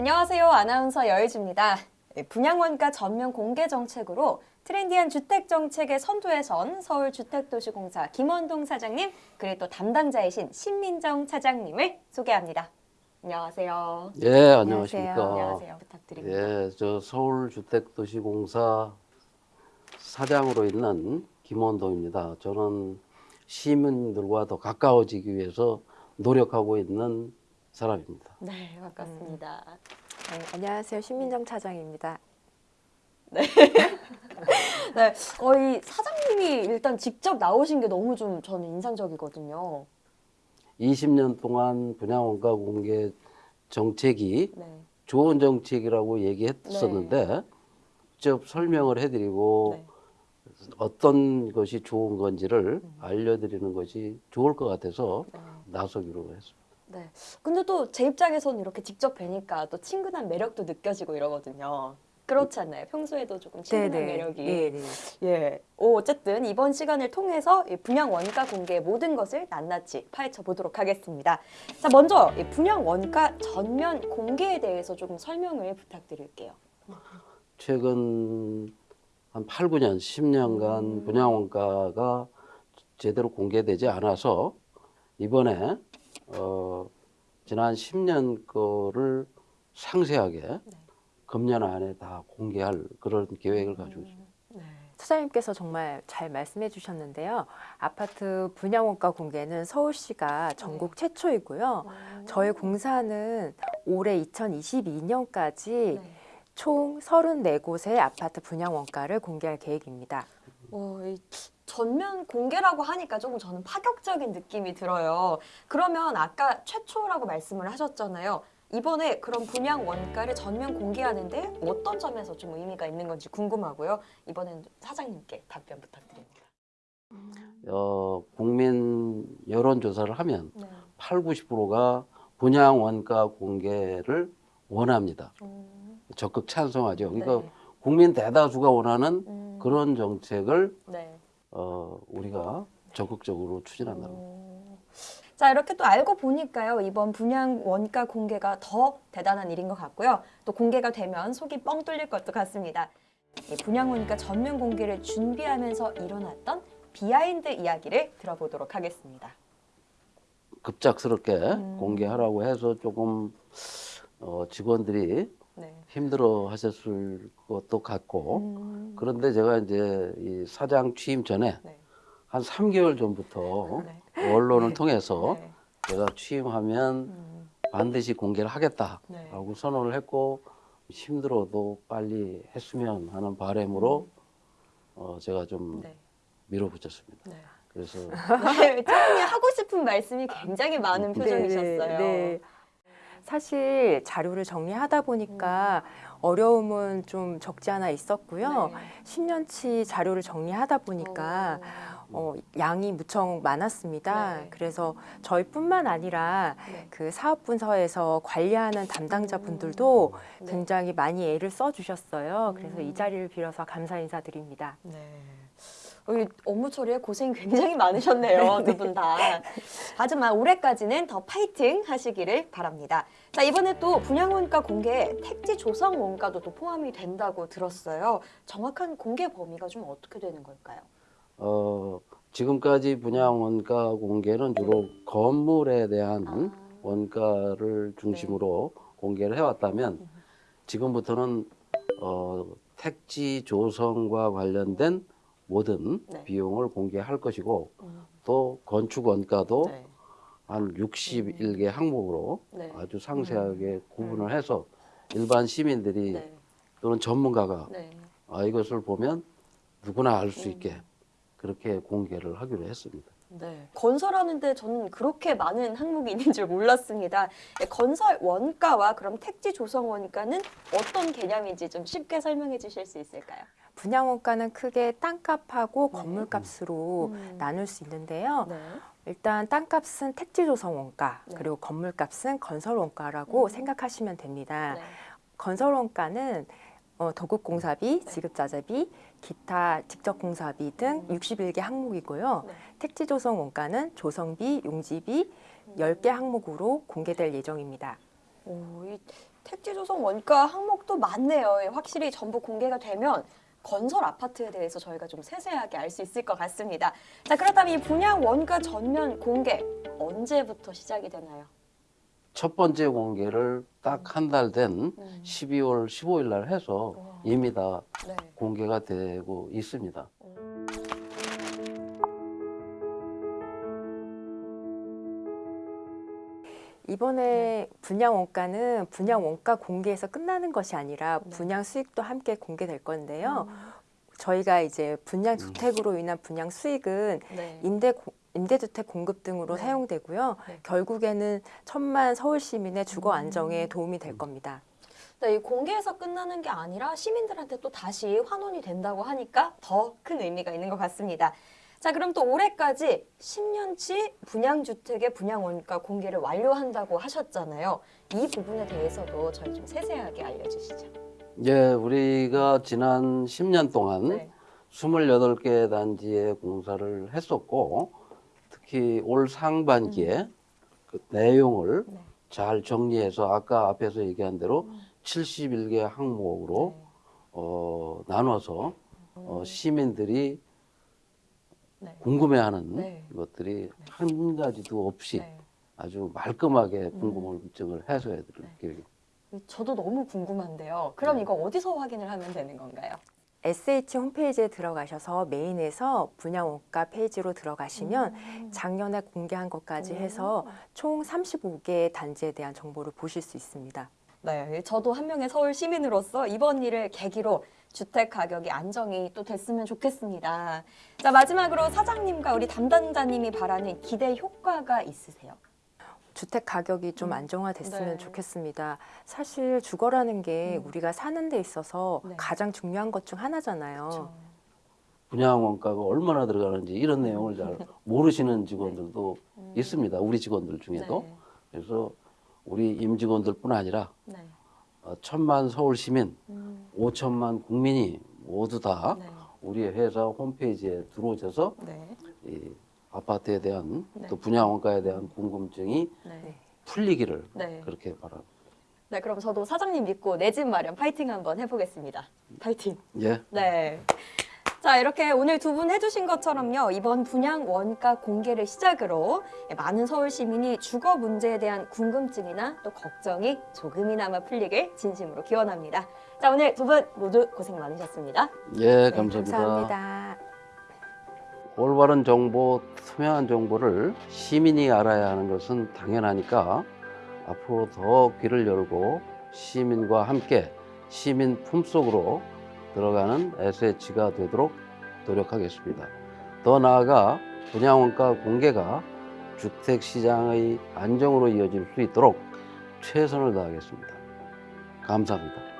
안녕하세요. 아나운서 여의주입니다. 네, 분양원가 전면 공개 정책으로 트렌디한 주택 정책의 선두에 선 서울주택도시공사 김원동 사장님 그리고 또 담당자이신 신민정 차장님을 소개합니다. 안녕하세요. 예, 안녕하십니까. 안녕하세요. 부탁드립니다. 예, 저 서울주택도시공사 사장으로 있는 김원동입니다. 저는 시민들과 더 가까워지기 위해서 노력하고 있는 사람입니다. 네, 반갑습니다. 네, 안녕하세요. 신민정 차장입니다. 네, 어, 이 사장님이 일단 직접 나오신 게 너무 좀 저는 인상적이거든요. 20년 동안 분양원가 공개 정책이 네. 좋은 정책이라고 얘기했었는데 직접 설명을 해드리고 네. 어떤 것이 좋은 건지를 알려드리는 것이 좋을 것 같아서 네. 나서기로 했습니다. 네. 근데 또 제 입장에서는 이렇게 직접 뵈니까 또 친근한 매력도 느껴지고 이러거든요. 그렇지 않나요? 평소에도 조금 친근한 매력이. 네, 네. 예. 오, 어쨌든 이번 시간을 통해서 이 분양 원가 공개의 모든 것을 낱낱이 파헤쳐 보도록 하겠습니다. 자, 먼저 이 분양 원가 전면 공개에 대해서 조금 설명을 부탁드릴게요. 최근 한 8, 9년, 10년간 음. 분양 원가가 제대로 공개되지 않아서 이번에 어, 지난 10년 거를 상세하게 네. 금년 안에 다 공개할 그런 계획을 가지고 있습니다. 네. 차장님께서 정말 잘 말씀해 주셨는데요. 아파트 분양원가 공개는 서울시가 전국 최초이고요. 저희 공사는 올해 2022년까지 네. 총 34곳의 아파트 분양원가를 공개할 계획입니다. 어, 이 전면 공개라고 하니까 조금 저는 파격적인 느낌이 들어요. 그러면 아까 최초라고 말씀을 하셨잖아요. 이번에 그런 분양 원가를 전면 공개하는데 어떤 점에서 좀 의미가 있는 건지 궁금하고요. 이번에는 사장님께 답변 부탁드립니다. 어, 국민 여론조사를 하면 네. 8, 90%가 분양 원가 공개를 원합니다. 음, 적극 찬성하죠. 그러니까 네. 국민 대다수가 원하는 음, 그런 정책을 네. 어, 우리가 적극적으로 추진한다는. 음. 자 이렇게 또 알고 보니까요 이번 분양 원가 공개가 더 대단한 일인 것 같고요 또 공개가 되면 속이 뻥 뚫릴 것도 같습니다 이 분양 원가 전면 공개를 준비하면서 일어났던 behind 이야기를 들어보도록 하겠습니다 급작스럽게 음. 공개하라고 해서 조금 어, 직원들이 네. 힘들어 하셨을 것도 같고 음. 그런데 제가 이제 이 사장 취임 전에 네. 한 3개월 전부터 네. 언론을 통해서 네. 제가 취임하면 음. 반드시 공개를 하겠다라고 네. 선언을 했고 힘들어도 빨리 했으면 하는 바람으로 어, 제가 좀 음. 네. 밀어붙였습니다. 네. 그래서 네, 차장님 하고 싶은 말씀이 굉장히 많은 네, 표정이셨어요. 네. 사실 자료를 정리하다 보니까 어려움은 좀 적지 않아 있었고요. 네. 10년치 자료를 정리하다 보니까 어, 양이 무척 많았습니다. 네. 그래서 저희뿐만 아니라 네. 그 사업 분서에서 관리하는 담당자분들도 네. 굉장히 많이 애를 써주셨어요. 그래서 음. 이 자리를 빌어서 감사 인사드립니다. 네. 어, 이 업무 처리에 고생이 굉장히 많으셨네요, 두 분 다. 하지만 올해까지는 더 파이팅 하시기를 바랍니다. 자, 이번에 또 분양원가 공개에 택지 조성 원가도 또 포함이 된다고 들었어요. 정확한 공개 범위가 좀 어떻게 되는 걸까요? 어, 지금까지 분양 원가 공개는 주로 건물에 대한 아. 원가를 중심으로 공개를 해왔다면 음. 지금부터는 어, 택지 조성과 관련된 모든 네. 비용을 공개할 것이고 음. 또 건축 원가도 네. 한 61개 항목으로 네. 아주 상세하게 구분을 해서 일반 시민들이 네. 또는 전문가가 네. 아, 이것을 보면 누구나 알수 음. 있게 그렇게 공개를 하기로 했습니다. 네. 건설하는데 저는 그렇게 많은 항목이 있는 줄 몰랐습니다. 네, 건설 원가와 그럼 택지 조성 원가는 어떤 개념인지 좀 쉽게 설명해 주실 수 있을까요? 분양 원가는 크게 땅값하고 네. 건물값으로 음. 나눌 수 있는데요. 네. 일단 땅값은 택지 조성 원가, 네. 그리고 건물값은 건설 원가라고 음. 생각하시면 됩니다. 네. 건설 원가는 어, 도급 공사비, 지급 자재비, 기타 직접 공사비 등 음. 61개 항목이고요. 네. 택지 조성 원가는 조성비, 용지비 10개 항목으로 공개될 예정입니다. 오, 이 택지 조성 원가 항목도 많네요. 예, 확실히 전부 공개가 되면 건설 아파트에 대해서 저희가 좀 세세하게 알 수 있을 것 같습니다. 자, 그렇다면 이 분양 원가 전면 공개 언제부터 시작이 되나요? 첫 번째 공개를 딱 한 달된 음. 12월 15일 날 해서 와. 이미 다 네. 공개가 되고 있습니다. 이번에 분양 원가는 분양 원가 공개에서 끝나는 것이 아니라 네. 분양 수익도 함께 공개될 건데요. 음. 저희가 이제 분양 주택으로 인한 분양 수익은 네. 임대 고- 임대주택 공급 등으로 네. 사용되고요. 네. 결국에는 천만 서울 시민의 주거 음. 안정에 도움이 될 겁니다. 네, 이 공개에서 끝나는 게 아니라 시민들한테 또 다시 환원이 된다고 하니까 더 큰 의미가 있는 것 같습니다. 자, 그럼 또 올해까지 10년치 분양주택의 분양 원가 공개를 완료한다고 하셨잖아요. 이 부분에 대해서도 저희 좀 세세하게 알려주시죠. 예, 우리가 지난 10년 동안 네. 28개 단지에 공사를 했었고 특히 올 상반기에 그 내용을 네. 잘 정리해서 아까 앞에서 얘기한 대로 음. 71개 항목으로 네. 어, 나눠서 어, 시민들이 네. 궁금해하는 네. 것들이 한 가지도 없이 네. 아주 말끔하게 궁금증을 해소해 드릴게요. 저도 너무 궁금한데요. 그럼 네. 이거 어디서 확인을 하면 되는 건가요? SH 홈페이지에 들어가셔서 메인에서 분양 원가 페이지로 들어가시면 음. 작년에 공개한 것까지 해서 총 35개의 단지에 대한 정보를 보실 수 있습니다. 네, 저도 한 명의 서울 시민으로서 이번 일을 계기로 주택 가격이 안정이 또 됐으면 좋겠습니다. 자, 마지막으로 사장님과 우리 담당자님이 바라는 기대 효과가 있으세요? 주택 가격이 좀 음. 안정화됐으면 네. 좋겠습니다. 사실 주거라는 게 음. 우리가 사는 데 있어서 네. 가장 중요한 것 중 하나잖아요. 분양 원가가 얼마나 들어가는지 이런 내용을 잘 모르시는 직원들도 음. 있습니다. 우리 직원들 중에도. 네. 그래서 우리 임직원들뿐 아니라 네. 어, 천만 서울 시민, 음. 오천만 국민이 모두 다 네. 우리 회사 홈페이지에 들어오셔서 네. 이 아파트에 대한 네. 또 분양 원가에 대한 궁금증이 네. 풀리기를 네. 그렇게 바랍니다. 네, 그럼 저도 사장님 믿고 내 집 마련 파이팅 한번 해보겠습니다. 파이팅. 예. 네. 자, 이렇게 오늘 두 분 해주신 것처럼요. 이번 분양 원가 공개를 시작으로 많은 서울 시민이 주거 문제에 대한 궁금증이나 또 걱정이 조금이나마 풀리길 진심으로 기원합니다. 자, 오늘 두 분 모두 고생 많으셨습니다. 예, 네, 감사합니다. 감사합니다. 올바른 정보, 투명한 정보를 시민이 알아야 하는 것은 당연하니까 앞으로 더 귀를 열고 시민과 함께 시민 품속으로 들어가는 SH가 되도록 노력하겠습니다. 더 나아가 분양원가 공개가 주택시장의 안정으로 이어질 수 있도록 최선을 다하겠습니다. 감사합니다.